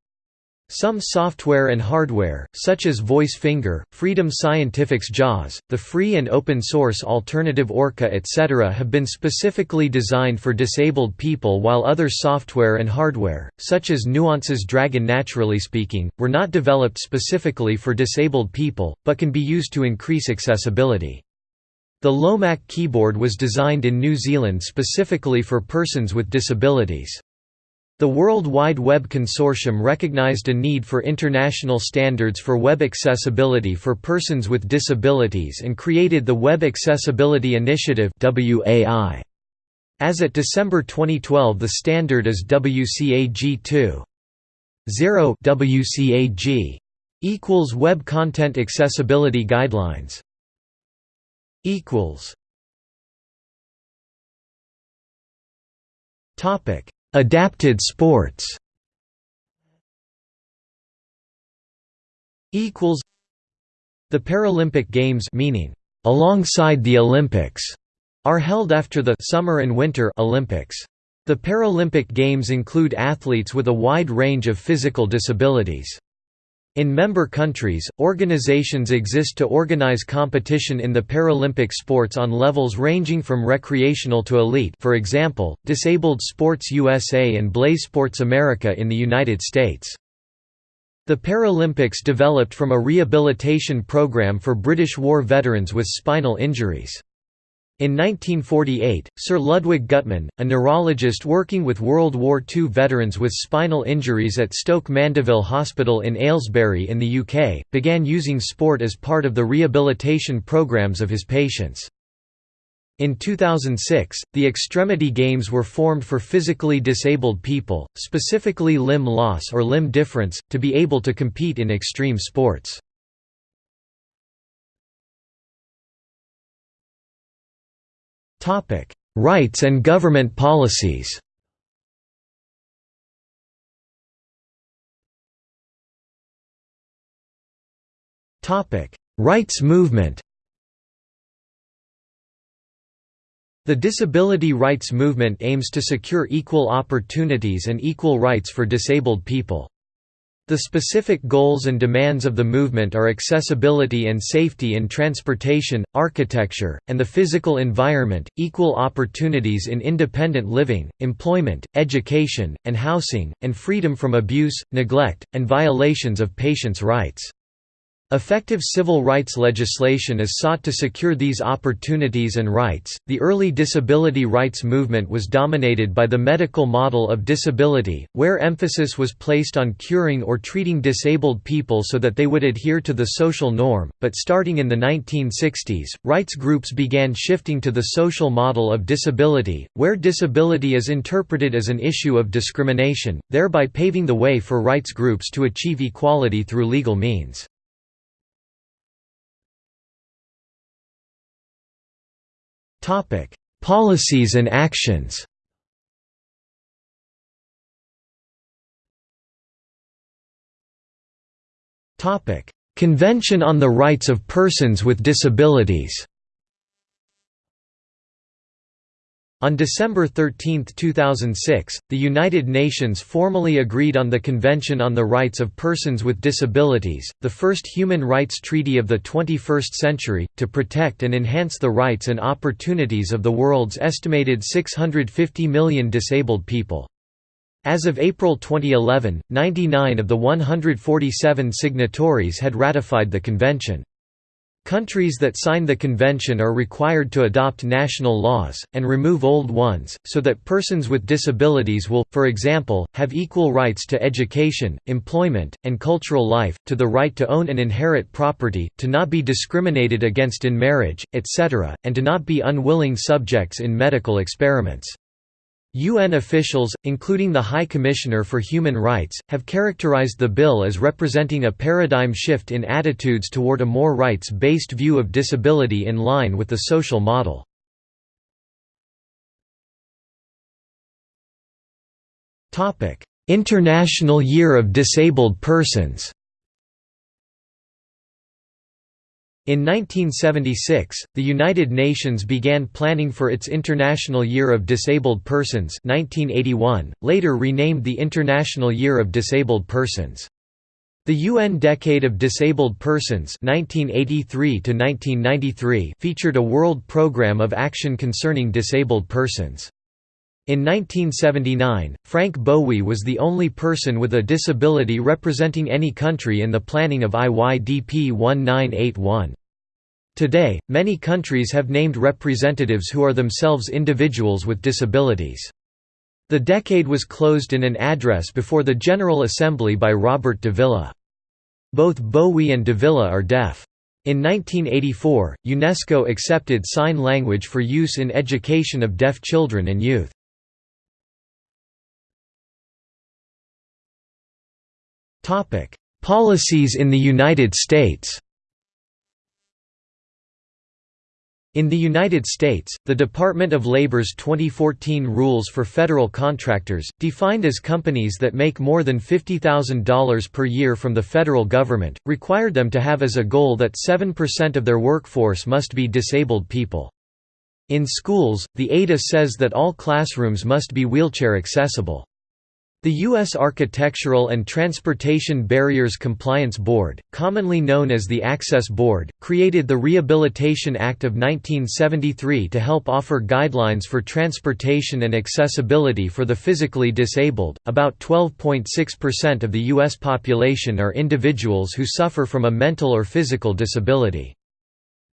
Some software and hardware, such as Voice Finger, Freedom Scientific's JAWS, the free and open source alternative Orca etc. have been specifically designed for disabled people while other software and hardware, such as Nuance's Dragon NaturallySpeaking, were not developed specifically for disabled people, but can be used to increase accessibility. The LOMAK keyboard was designed in New Zealand specifically for persons with disabilities. The World Wide Web Consortium recognized a need for international standards for web accessibility for persons with disabilities and created the Web Accessibility Initiative As at December 2012 the standard is WCAG 2. 0 WCAG equals Web Content Accessibility Guidelines. Equals. Topic Adapted sports equals The Paralympic Games meaning alongside the Olympics are held after the Summer and Winter Olympics. The Paralympic Games include athletes with a wide range of physical disabilities. In member countries, organizations exist to organize competition in the Paralympic sports on levels ranging from recreational to elite for example, Disabled Sports USA and BlazeSports America in the United States. The Paralympics developed from a rehabilitation program for British war veterans with spinal injuries. In 1948, Sir Ludwig Guttmann, a neurologist working with World War II veterans with spinal injuries at Stoke Mandeville Hospital in Aylesbury in the UK, began using sport as part of the rehabilitation programs of his patients. In 2006, the Extremity Games were formed for physically disabled people, specifically limb loss or limb difference, to be able to compete in extreme sports. Topic: Rights and government policies. Topic: Rights movement. The disability rights movement aims to secure equal opportunities and equal rights for disabled people. The specific goals and demands of the movement are accessibility and safety in transportation, architecture, and the physical environment, equal opportunities in independent living, employment, education, and housing, and freedom from abuse, neglect, and violations of patients' rights. Effective civil rights legislation is sought to secure these opportunities and rights. The early disability rights movement was dominated by the medical model of disability, where emphasis was placed on curing or treating disabled people so that they would adhere to the social norm. But starting in the 1960s, rights groups began shifting to the social model of disability, where disability is interpreted as an issue of discrimination, thereby paving the way for rights groups to achieve equality through legal means. Topic: Policies and actions. Topic: Convention on the Rights of Persons with Disabilities. On December 13, 2006, the United Nations formally agreed on the Convention on the Rights of Persons with Disabilities, the first human rights treaty of the 21st century, to protect and enhance the rights and opportunities of the world's estimated 650 million disabled people. As of April 2011, 99 of the 147 signatories had ratified the convention. Countries that sign the convention are required to adopt national laws, and remove old ones, so that persons with disabilities will, for example, have equal rights to education, employment, and cultural life, to the right to own and inherit property, to not be discriminated against in marriage, etc., and to not be unwilling subjects in medical experiments. UN officials, including the High Commissioner for Human Rights, have characterized the bill as representing a paradigm shift in attitudes toward a more rights-based view of disability in line with the social model. International Year of Disabled Persons In 1976, the United Nations began planning for its International Year of Disabled Persons 1981, later renamed the International Year of Disabled Persons. The UN Decade of Disabled Persons 1983 featured a world program of action concerning disabled persons. In 1979, Frank Bowe was the only person with a disability representing any country in the planning of IYDP 1981. Today, many countries have named representatives who are themselves individuals with disabilities. The decade was closed in an address before the General Assembly by Robert Davila. Both Bowe and Davila are deaf. In 1984, UNESCO accepted sign language for use in education of deaf children and youth. Policies in the United States In the United States, the Department of Labor's 2014 rules for federal contractors, defined as companies that make more than $50,000 per year from the federal government, required them to have as a goal that 7% of their workforce must be disabled people. In schools, the ADA says that all classrooms must be wheelchair accessible. The U.S. Architectural and Transportation Barriers Compliance Board, commonly known as the Access Board, created the Rehabilitation Act of 1973 to help offer guidelines for transportation and accessibility for the physically disabled. About 12.6% of the U.S. population are individuals who suffer from a mental or physical disability.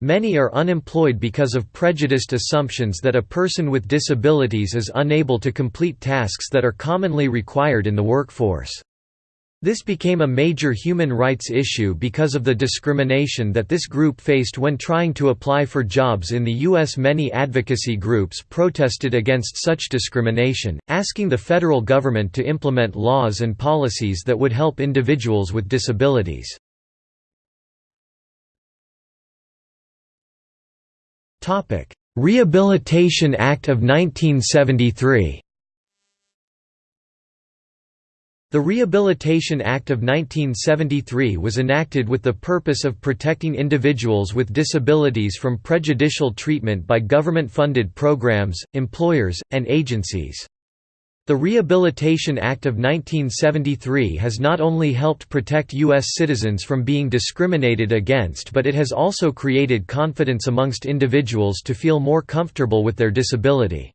Many are unemployed because of prejudiced assumptions that a person with disabilities is unable to complete tasks that are commonly required in the workforce. This became a major human rights issue because of the discrimination that this group faced when trying to apply for jobs in the U.S. Many advocacy groups protested against such discrimination, asking the federal government to implement laws and policies that would help individuals with disabilities. Rehabilitation Act of 1973 The Rehabilitation Act of 1973 was enacted with the purpose of protecting individuals with disabilities from prejudicial treatment by government-funded programs, employers, and agencies. The Rehabilitation Act of 1973 has not only helped protect U.S. citizens from being discriminated against but it has also created confidence amongst individuals to feel more comfortable with their disability.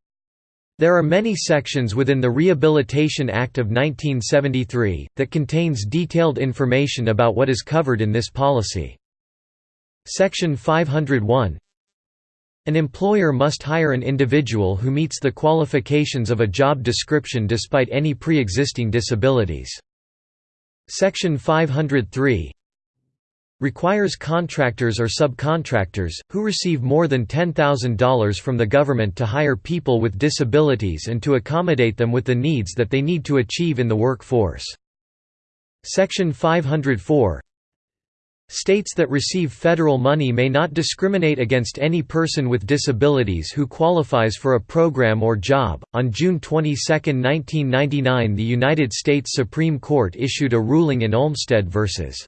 There are many sections within the Rehabilitation Act of 1973, that contains detailed information about what is covered in this policy. Section 501 An employer must hire an individual who meets the qualifications of a job description despite any pre-existing disabilities. Section 503 requires contractors or subcontractors, who receive more than $10,000 from the government to hire people with disabilities and to accommodate them with the needs that they need to achieve in the workforce. Section 504 states that receive federal money may not discriminate against any person with disabilities who qualifies for a program or job. On June 22, 1999, the United States Supreme Court issued a ruling in Olmstead vs.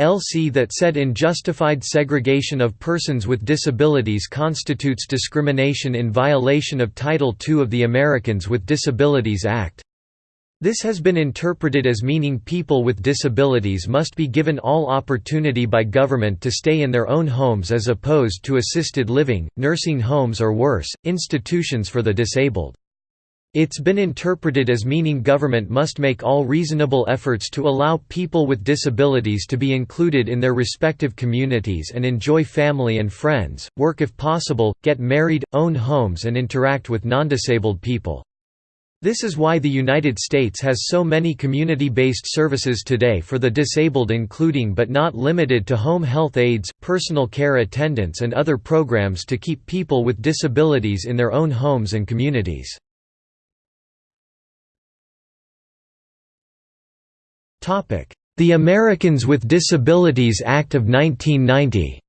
LC that said unjustified segregation of persons with disabilities constitutes discrimination in violation of Title II of the Americans with Disabilities Act. This has been interpreted as meaning people with disabilities must be given all opportunity by government to stay in their own homes as opposed to assisted living, nursing homes or worse, institutions for the disabled. It's been interpreted as meaning government must make all reasonable efforts to allow people with disabilities to be included in their respective communities and enjoy family and friends, work if possible, get married, own homes and interact with non-disabled people. This is why the United States has so many community-based services today for the disabled including but not limited to home health aides, personal care attendants and other programs to keep people with disabilities in their own homes and communities. The Americans with Disabilities Act of 1990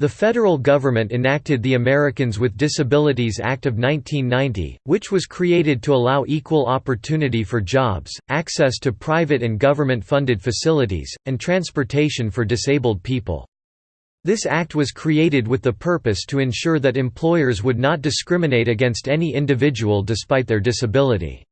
The federal government enacted the Americans with Disabilities Act of 1990, which was created to allow equal opportunity for jobs, access to private and government-funded facilities, and transportation for disabled people. This act was created with the purpose to ensure that employers would not discriminate against any individual despite their disability.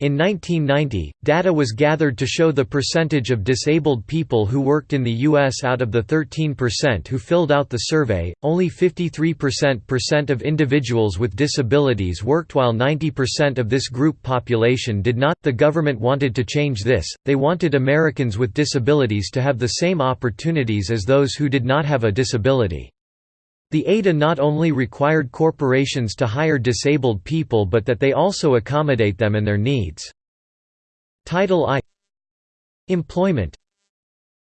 In 1990, data was gathered to show the percentage of disabled people who worked in the U.S. out of the 13% who filled out the survey, only 53% of individuals with disabilities worked while 90% of this group population did not. The government wanted to change this, they wanted Americans with disabilities to have the same opportunities as those who did not have a disability. The ADA not only required corporations to hire disabled people but that they also accommodate them and their needs. Title I Employment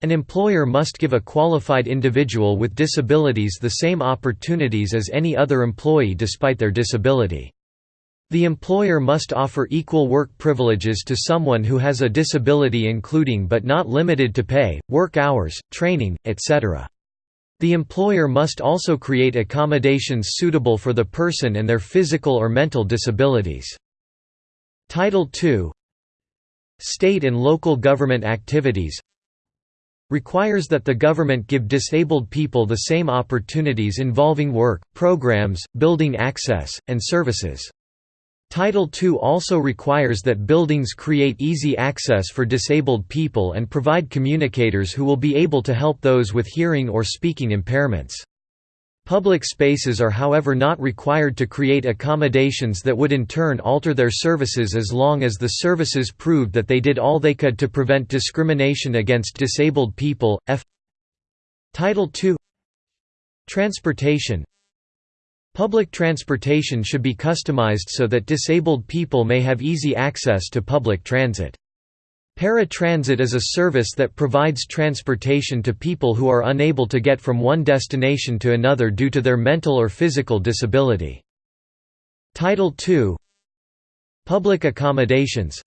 An employer must give a qualified individual with disabilities the same opportunities as any other employee despite their disability. The employer must offer equal work privileges to someone who has a disability including but not limited to pay, work hours, training, etc. The employer must also create accommodations suitable for the person and their physical or mental disabilities. Title II State and local government activities requires that the government give disabled people the same opportunities involving work, programs, building access, and services. Title II also requires that buildings create easy access for disabled people and provide communicators who will be able to help those with hearing or speaking impairments. Public spaces are however not required to create accommodations that would in turn alter their services as long as the services proved that they did all they could to prevent discrimination against disabled people. F Title II Transportation Public transportation should be customized so that disabled people may have easy access to public transit. Paratransit is a service that provides transportation to people who are unable to get from one destination to another due to their mental or physical disability. Title II Public accommodations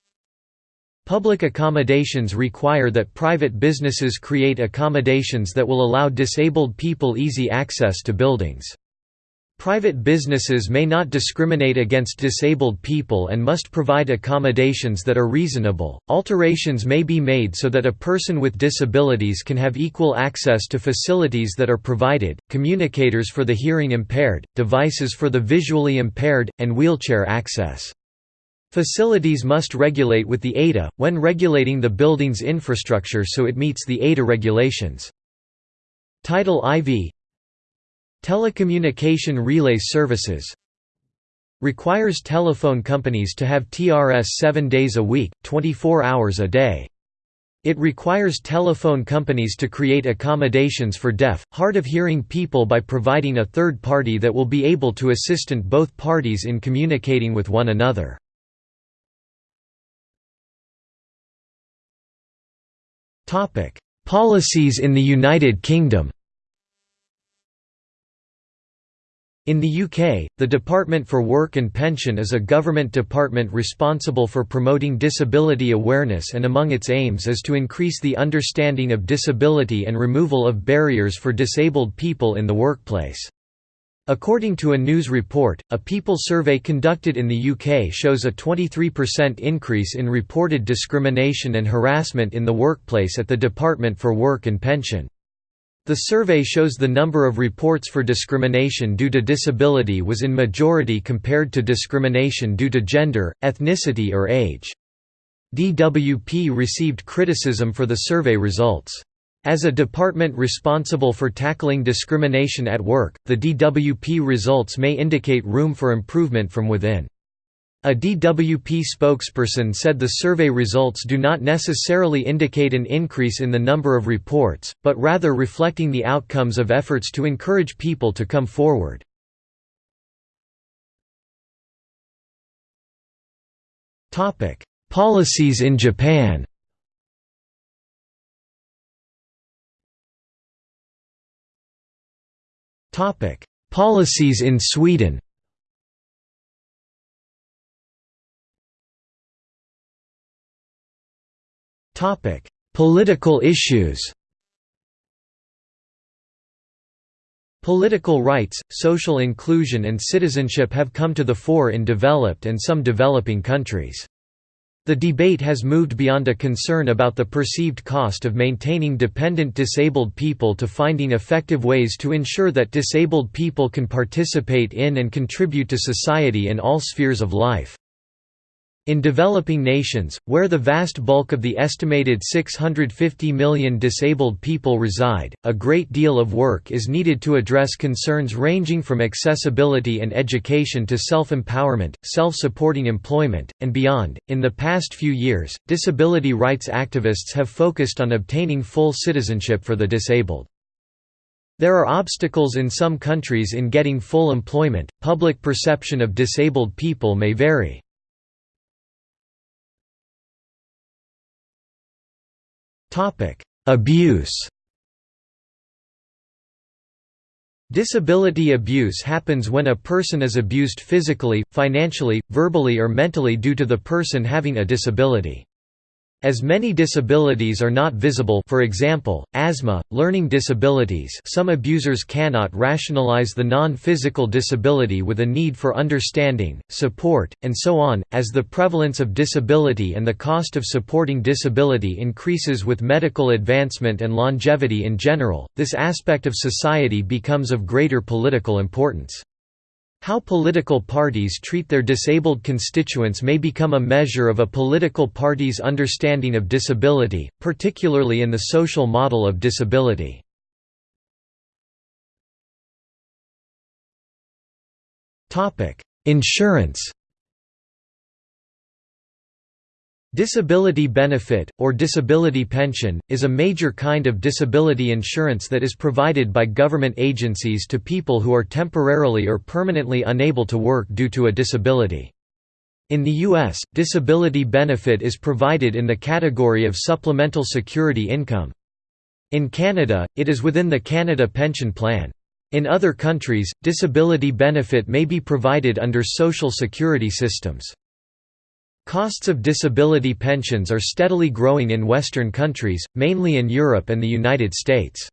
Public accommodations require that private businesses create accommodations that will allow disabled people easy access to buildings. Private businesses may not discriminate against disabled people and must provide accommodations that are reasonable. Alterations may be made so that a person with disabilities can have equal access to facilities that are provided, communicators for the hearing impaired, devices for the visually impaired, and wheelchair access. Facilities must regulate with the ADA, when regulating the building's infrastructure so it meets the ADA regulations. Title IV Telecommunication relay services Requires telephone companies to have TRS 7 days a week, 24 hours a day. It requires telephone companies to create accommodations for deaf, hard of hearing people by providing a third party that will be able to assistant both parties in communicating with one another. Policies in the United Kingdom In the UK, the Department for Work and Pension is a government department responsible for promoting disability awareness and among its aims is to increase the understanding of disability and removal of barriers for disabled people in the workplace. According to a news report, a People survey conducted in the UK shows a 23% increase in reported discrimination and harassment in the workplace at the Department for Work and Pension. The survey shows the number of reports for discrimination due to disability was in majority compared to discrimination due to gender, ethnicity or age. DWP received criticism for the survey results. As a department responsible for tackling discrimination at work, the DWP results may indicate room for improvement from within. A DWP spokesperson said the survey results do not necessarily indicate an increase in the number of reports, but rather reflecting the outcomes of efforts to encourage people to come forward. Policies in Japan Policies in Sweden Political issues Political rights, social inclusion and citizenship have come to the fore in developed and some developing countries. The debate has moved beyond a concern about the perceived cost of maintaining dependent disabled people to finding effective ways to ensure that disabled people can participate in and contribute to society in all spheres of life. In developing nations, where the vast bulk of the estimated 650 million disabled people reside, a great deal of work is needed to address concerns ranging from accessibility and education to self-empowerment, self-supporting employment, and beyond. In the past few years, disability rights activists have focused on obtaining full citizenship for the disabled. There are obstacles in some countries in getting full employment. Public perception of disabled people may vary. Abuse Disability abuse happens when a person is abused physically, financially, verbally or mentally due to the person having a disability. As many disabilities are not visible for example, asthma, learning disabilities some abusers cannot rationalize the non-physical disability with a need for understanding, support, and so on. As the prevalence of disability and the cost of supporting disability increases with medical advancement and longevity in general, this aspect of society becomes of greater political importance. How political parties treat their disabled constituents may become a measure of a political party's understanding of disability, particularly in the social model of disability. Insurance Disability benefit, or disability pension, is a major kind of disability insurance that is provided by government agencies to people who are temporarily or permanently unable to work due to a disability. In the U.S., disability benefit is provided in the category of supplemental security income. In Canada, it is within the Canada Pension Plan. In other countries, disability benefit may be provided under social security systems. Costs of disability pensions are steadily growing in Western countries, mainly in Europe and the United States.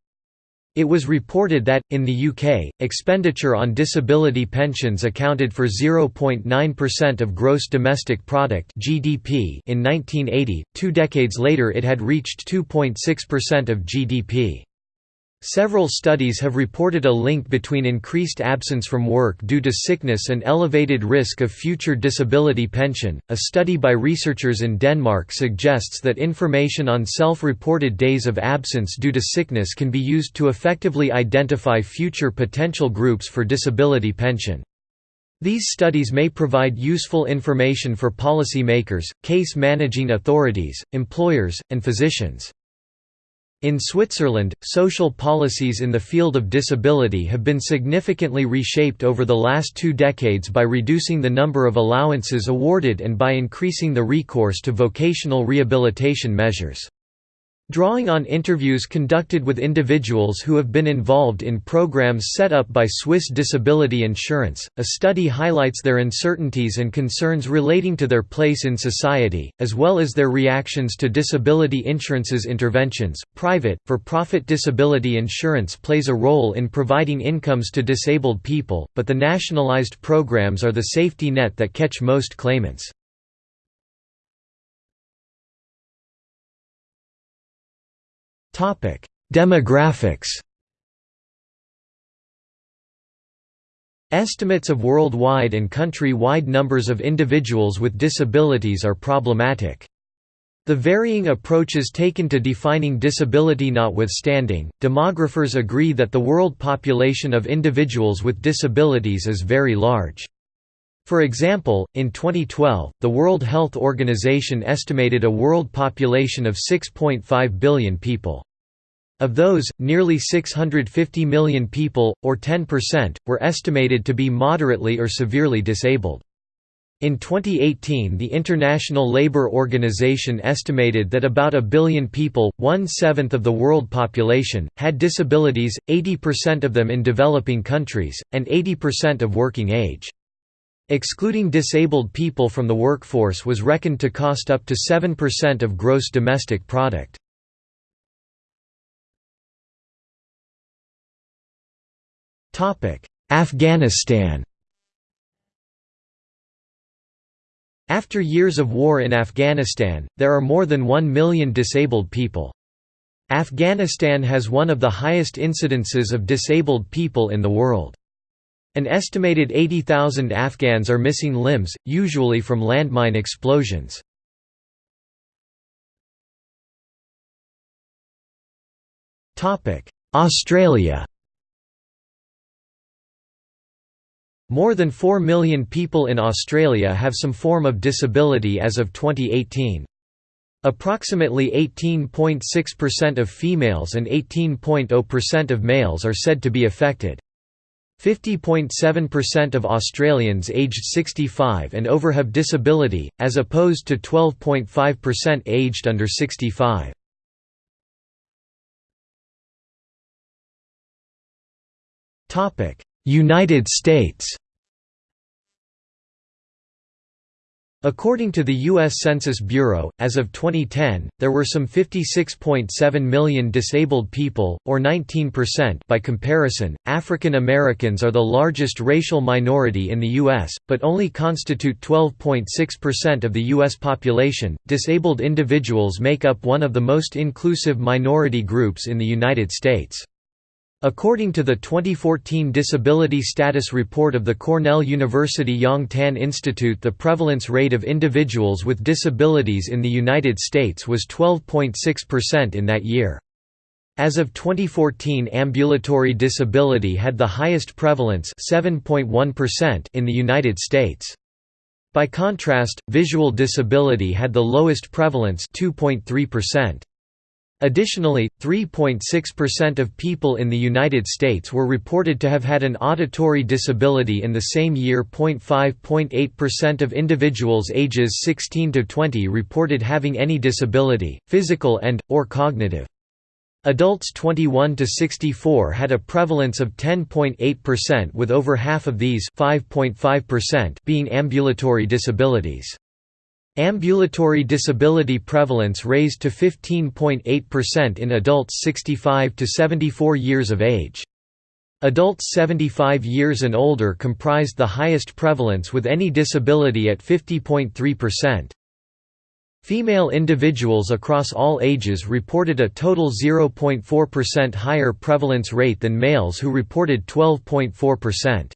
It was reported that, in the UK, expenditure on disability pensions accounted for 0.9% of gross domestic product (GDP) in 1980. Two decades later, it had reached 2.6% of GDP. Several studies have reported a link between increased absence from work due to sickness and elevated risk of future disability pension. A study by researchers in Denmark suggests that information on self reported days of absence due to sickness can be used to effectively identify future potential groups for disability pension. These studies may provide useful information for policymakers, case managing authorities, employers, and physicians. In Switzerland, social policies in the field of disability have been significantly reshaped over the last two decades by reducing the number of allowances awarded and by increasing the recourse to vocational rehabilitation measures. Drawing on interviews conducted with individuals who have been involved in programs set up by Swiss Disability Insurance, a study highlights their uncertainties and concerns relating to their place in society, as well as their reactions to disability insurance's interventions. Private, for profit disability insurance plays a role in providing incomes to disabled people, but the nationalized programs are the safety net that catch most claimants. Demographics Estimates of worldwide and country-wide numbers of individuals with disabilities are problematic. The varying approaches taken to defining disability notwithstanding, demographers agree that the world population of individuals with disabilities is very large. For example, in 2012, the World Health Organization estimated a world population of 6.5 billion people. Of those, nearly 650 million people, or 10%, were estimated to be moderately or severely disabled. In 2018 the International Labour Organization estimated that about a billion people, one-seventh of the world population, had disabilities, 80% of them in developing countries, and 80% of working age. Excluding disabled people from the workforce was reckoned to cost up to 7% of gross domestic product. Afghanistan After years of war in Afghanistan, there are more than 1 million disabled people. Afghanistan has one of the highest incidences of disabled people in the world. An estimated 80,000 Afghans are missing limbs, usually from landmine explosions. Australia More than 4 million people in Australia have some form of disability as of 2018. Approximately 18.6% of females and 18.0% of males are said to be affected. 50.7% of Australians aged 65 and over have disability, as opposed to 12.5% aged under 65. United States According to the U.S. Census Bureau, as of 2010, there were some 56.7 million disabled people, or 19% by comparison. African Americans are the largest racial minority in the U.S., but only constitute 12.6% of the U.S. population. Disabled individuals make up one of the most inclusive minority groups in the United States. According to the 2014 Disability Status Report of the Cornell University Yang Tan Institute the prevalence rate of individuals with disabilities in the United States was 12.6% in that year. As of 2014 ambulatory disability had the highest prevalence 7.1% in the United States. By contrast, visual disability had the lowest prevalence 2.3%. Additionally, 3.6% of people in the United States were reported to have had an auditory disability in the same year. 5.8% of individuals ages 16 to 20 reported having any disability, physical and or cognitive. Adults 21 to 64 had a prevalence of 10.8% with over half of these 5.5% being ambulatory disabilities. Ambulatory disability prevalence raised to 15.8% in adults 65 to 74 years of age. Adults 75 years and older comprised the highest prevalence with any disability at 50.3%. Female individuals across all ages reported a total 0.4% higher prevalence rate than males who reported 12.4%.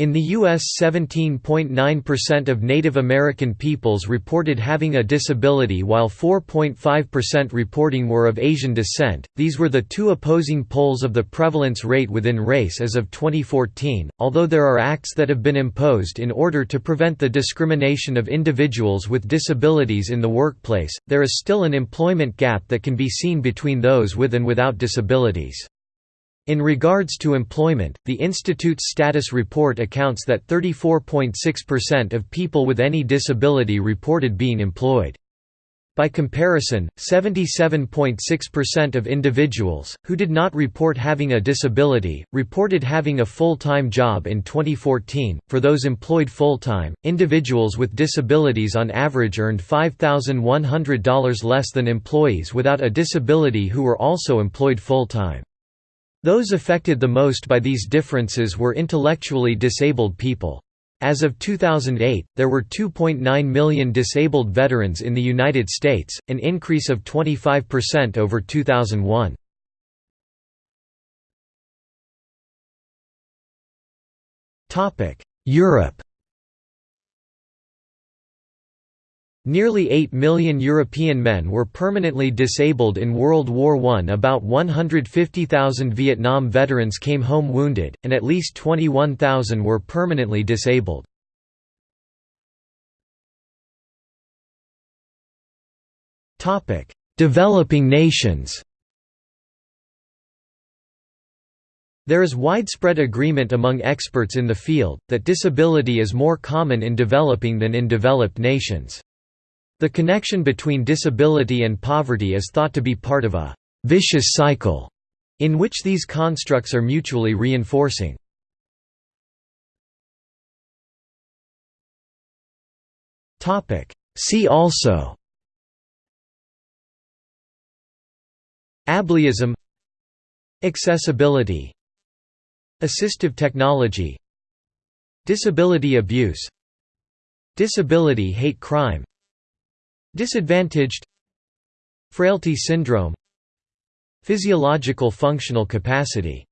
In the U.S. 17.9% of Native American peoples reported having a disability while 4.5% reporting were of Asian descent. These were the two opposing poles of the prevalence rate within race as of 2014. Although there are acts that have been imposed in order to prevent the discrimination of individuals with disabilities in the workplace, there is still an employment gap that can be seen between those with and without disabilities. In regards to employment, the Institute's status report accounts that 34.6% of people with any disability reported being employed. By comparison, 77.6% of individuals, who did not report having a disability, reported having a full-time job in 2014. For those employed full-time, individuals with disabilities on average earned $5,100 less than employees without a disability who were also employed full-time. Those affected the most by these differences were intellectually disabled people. As of 2008, there were 2.9 million disabled veterans in the United States, an increase of 25% over 2001. Europe Nearly 8 million European men were permanently disabled in World War I. About 150,000 Vietnam veterans came home wounded, and at least 21,000 were permanently disabled. Developing nations There is widespread agreement among experts in the field, that disability is more common in developing than in developed nations. The connection between disability and poverty is thought to be part of a «vicious cycle» in which these constructs are mutually reinforcing. See also Ableism Accessibility Assistive technology Disability abuse Disability hate crime Disadvantaged Frailty syndrome Physiological functional capacity